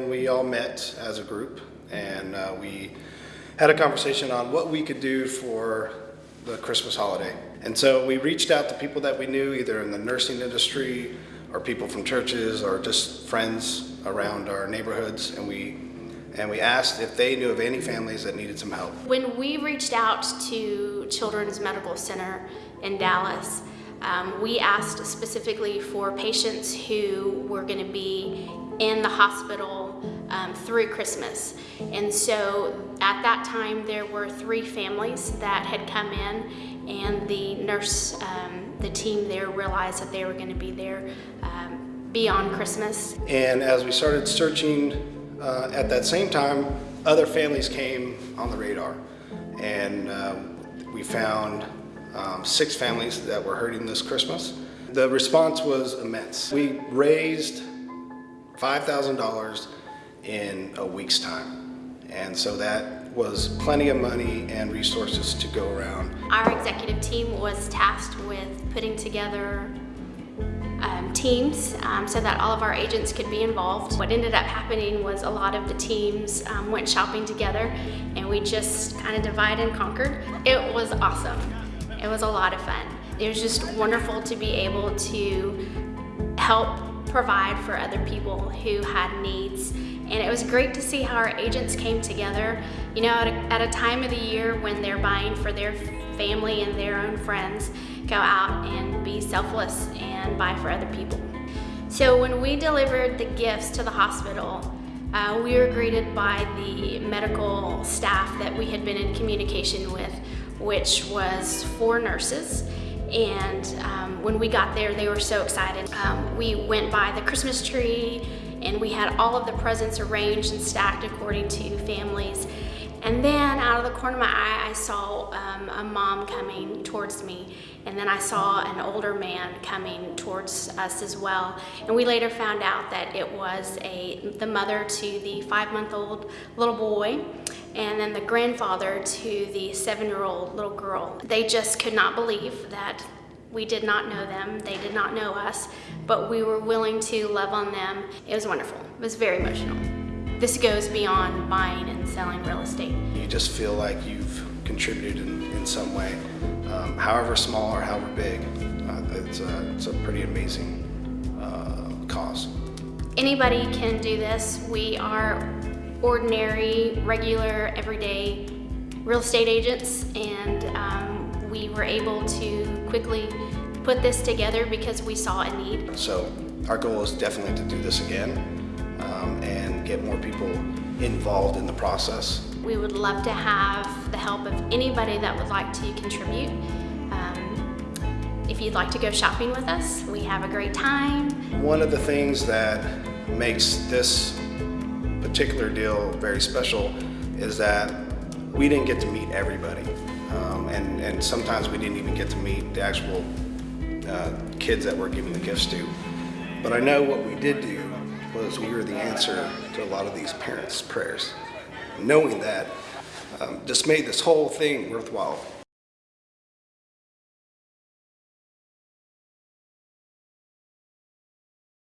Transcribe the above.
We all met as a group and uh, we had a conversation on what we could do for the Christmas holiday. And so we reached out to people that we knew either in the nursing industry or people from churches or just friends around our neighborhoods and we and we asked if they knew of any families that needed some help. When we reached out to Children's Medical Center in Dallas, um, we asked specifically for patients who were going to be in the hospital um, through Christmas. And so at that time, there were three families that had come in, and the nurse, um, the team there realized that they were going to be there um, beyond Christmas. And as we started searching uh, at that same time, other families came on the radar. And um, we found um, six families that were hurting this Christmas. The response was immense. We raised $5,000 in a week's time. And so that was plenty of money and resources to go around. Our executive team was tasked with putting together um, teams um, so that all of our agents could be involved. What ended up happening was a lot of the teams um, went shopping together and we just kind of divide and conquered. It was awesome. It was a lot of fun. It was just wonderful to be able to help provide for other people who had needs. And it was great to see how our agents came together, you know, at a, at a time of the year when they're buying for their family and their own friends, go out and be selfless and buy for other people. So when we delivered the gifts to the hospital, uh, we were greeted by the medical staff that we had been in communication with, which was four nurses and um, when we got there, they were so excited. Um, we went by the Christmas tree and we had all of the presents arranged and stacked according to families. And then out of the corner of my eye, I saw um, a mom coming towards me. And then I saw an older man coming towards us as well. And we later found out that it was a the mother to the five-month-old little boy and then the grandfather to the seven-year-old little girl. They just could not believe that we did not know them, they did not know us, but we were willing to love on them. It was wonderful. It was very emotional. This goes beyond buying and selling real estate. You just feel like you've contributed in, in some way, um, however small or however big. Uh, it's, a, it's a pretty amazing uh, cause. Anybody can do this. We are ordinary, regular, everyday real estate agents and um, we were able to quickly put this together because we saw a need. So our goal is definitely to do this again um, and get more people involved in the process. We would love to have the help of anybody that would like to contribute. Um, if you'd like to go shopping with us, we have a great time. One of the things that makes this particular deal very special is that we didn't get to meet everybody. Um, and, and sometimes we didn't even get to meet the actual uh, kids that we're giving the gifts to. But I know what we did do was we were the answer to a lot of these parents' prayers. Knowing that um, just made this whole thing worthwhile.